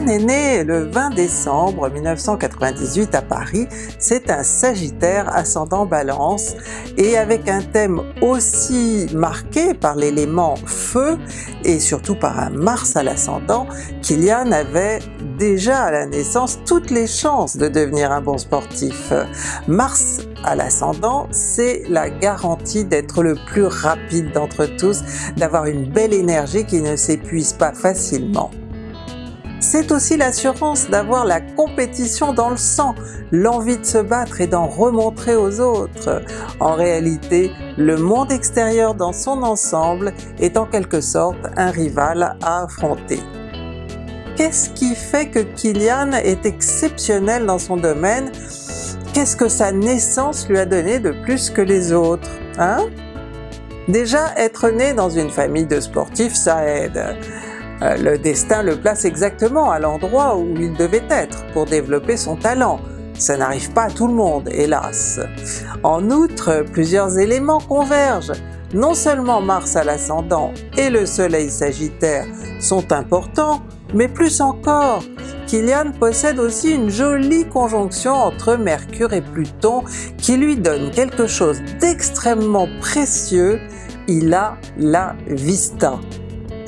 Kylian est né le 20 décembre 1998 à Paris, c'est un Sagittaire ascendant Balance et avec un thème aussi marqué par l'élément feu et surtout par un Mars à l'ascendant, Kylian avait déjà à la naissance toutes les chances de devenir un bon sportif. Mars à l'ascendant, c'est la garantie d'être le plus rapide d'entre tous, d'avoir une belle énergie qui ne s'épuise pas facilement. C'est aussi l'assurance d'avoir la compétition dans le sang, l'envie de se battre et d'en remontrer aux autres. En réalité, le monde extérieur dans son ensemble est en quelque sorte un rival à affronter. Qu'est-ce qui fait que Kylian est exceptionnel dans son domaine? Qu'est-ce que sa naissance lui a donné de plus que les autres hein? Déjà, être né dans une famille de sportifs, ça aide. Euh, le destin le place exactement à l'endroit où il devait être pour développer son talent. Ça n'arrive pas à tout le monde, hélas. En outre, plusieurs éléments convergent. Non seulement Mars à l'ascendant et le Soleil Sagittaire sont importants, mais plus encore, Kilian possède aussi une jolie conjonction entre Mercure et Pluton qui lui donne quelque chose d'extrêmement précieux, il a la vista.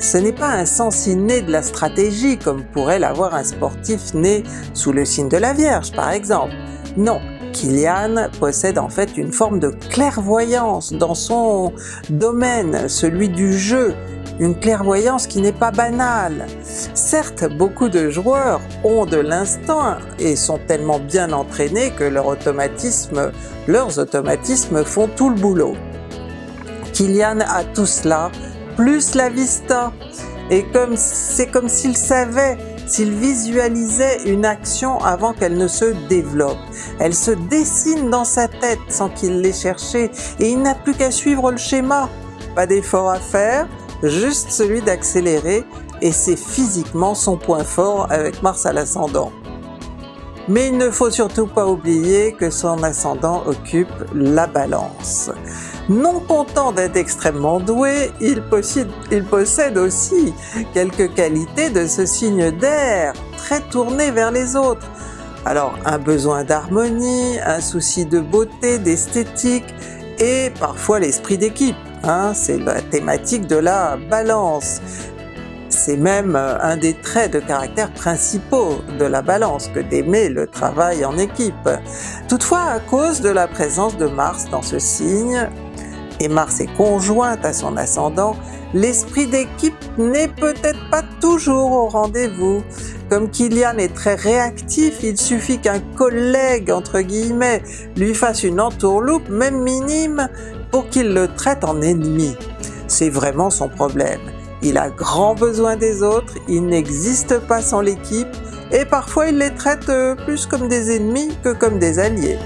Ce n'est pas un sens inné de la stratégie comme pourrait l'avoir un sportif né sous le signe de la Vierge par exemple. Non, Kilian possède en fait une forme de clairvoyance dans son domaine, celui du jeu, une clairvoyance qui n'est pas banale. Certes, beaucoup de joueurs ont de l'instinct et sont tellement bien entraînés que leur automatisme, leurs automatismes font tout le boulot. Kilian a tout cela plus la vista. Et comme c'est comme s'il savait, s'il visualisait une action avant qu'elle ne se développe. Elle se dessine dans sa tête sans qu'il l'ait cherché et il n'a plus qu'à suivre le schéma. Pas d'effort à faire, juste celui d'accélérer et c'est physiquement son point fort avec Mars à l'ascendant. Mais il ne faut surtout pas oublier que son ascendant occupe la balance. Non content d'être extrêmement doué, il possède, aussi quelques qualités de ce signe d'air, très tourné vers les autres. Alors un besoin d'harmonie, un souci de beauté, d'esthétique et parfois l'esprit d'équipe. Hein, c'est la thématique de la balance. C'est même un des traits de caractère principaux de la balance que d'aimer le travail en équipe. Toutefois, à cause de la présence de Mars dans ce signe, et Mars est conjointe à son ascendant, l'esprit d'équipe n'est peut-être pas toujours au rendez-vous. Comme Kylian est très réactif, il suffit qu'un collègue, entre guillemets, lui fasse une entourloupe, même minime, pour qu'il le traite en ennemi. C'est vraiment son problème. Il a grand besoin des autres, il n'existe pas sans l'équipe, et parfois il les traite euh, plus comme des ennemis que comme des alliés.